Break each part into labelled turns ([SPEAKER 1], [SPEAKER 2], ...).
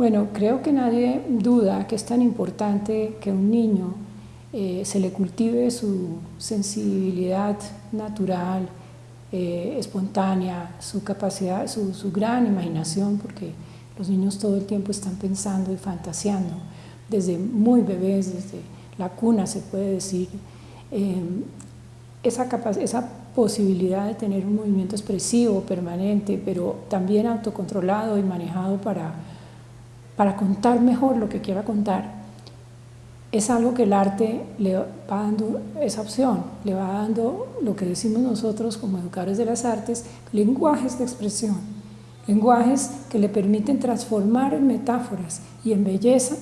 [SPEAKER 1] Bueno, creo que nadie duda que es tan importante que un niño eh, se le cultive su sensibilidad natural, eh, espontánea, su capacidad, su, su, gran imaginación, porque los niños todo el tiempo están pensando y fantaseando, desde muy bebés, desde la cuna se puede decir, eh, esa, esa posibilidad de tener un movimiento expresivo, permanente, pero también autocontrolado y manejado para, para contar mejor lo que quiera contar, es algo que el arte le va dando esa opción, le va dando lo que decimos nosotros como educadores de las artes, lenguajes de expresión, lenguajes que le permiten transformar en metáforas y en belleza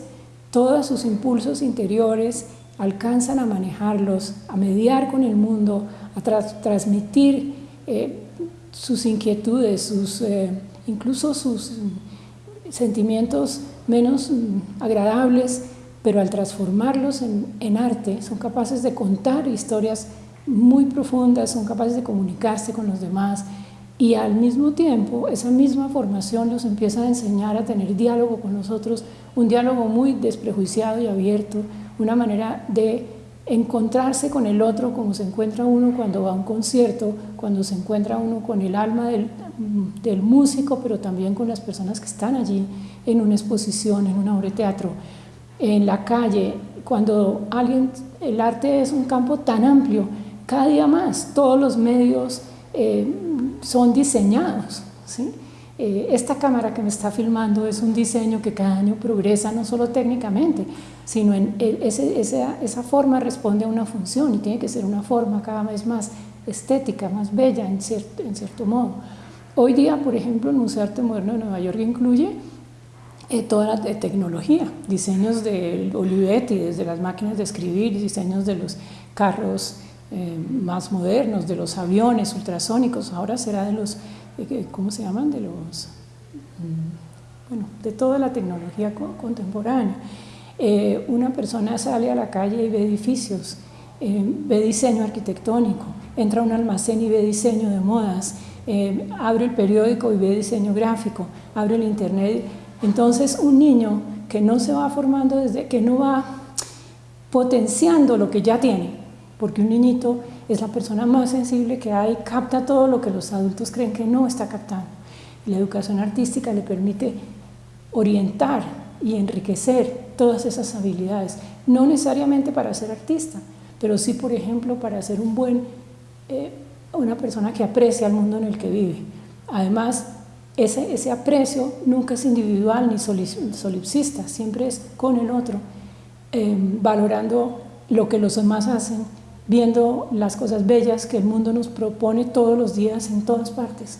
[SPEAKER 1] todos sus impulsos interiores, alcanzan a manejarlos, a mediar con el mundo, a transmitir eh, sus inquietudes, sus, eh, incluso sus sentimientos menos mm, agradables, pero al transformarlos en, arte son capaces de contar historias muy profundas, son capaces de comunicarse con los demás y al mismo tiempo esa misma formación los empieza a enseñar a tener diálogo con nosotros, un diálogo muy desprejuiciado y abierto, una manera de encontrarse con el otro como se encuentra uno cuando va a un concierto, cuando se encuentra uno con el alma del, del músico, pero también con las personas que están allí en una exposición, en una obra en la calle, cuando alguien, el arte es un campo tan amplio, cada día más todos los medios eh, son diseñados. ¿sí? Eh, esta cámara que me está filmando es un diseño que cada año progresa no solo técnicamente, sino en ese, esa, esa, forma responde a una función y tiene que ser una forma cada vez más estética, más bella en cierto, en cierto modo. Hoy día, por ejemplo, el Museo de Arte Moderno de Nueva York incluye eh, toda la tecnología, diseños de Olivetti, desde las máquinas de escribir, diseños de los carros eh, más modernos, de los aviones ultrasónicos, ahora será de los, ¿cómo se llaman? De los, mm, bueno, de toda la tecnología contemporánea. una persona sale a la calle y ve edificios, ve diseño arquitectónico, entra a un almacén y ve diseño de modas, abre el periódico y ve diseño gráfico, abre el internet entonces un niño que no se va formando desde, que no va potenciando lo que ya tiene, porque un niñito es la persona más sensible que hay, capta todo lo que los adultos creen que no está captando. la educación artística le permite orientar y enriquecer todas esas habilidades, no necesariamente para ser artista, pero sí, por ejemplo, para ser un buen, eh, una persona que aprecia el mundo en el que vive. Además, ese, aprecio nunca es individual ni solipsista, siempre es con el otro, em, valorando lo que los demás hacen, viendo las cosas bellas que el mundo nos propone todos los días en todas partes.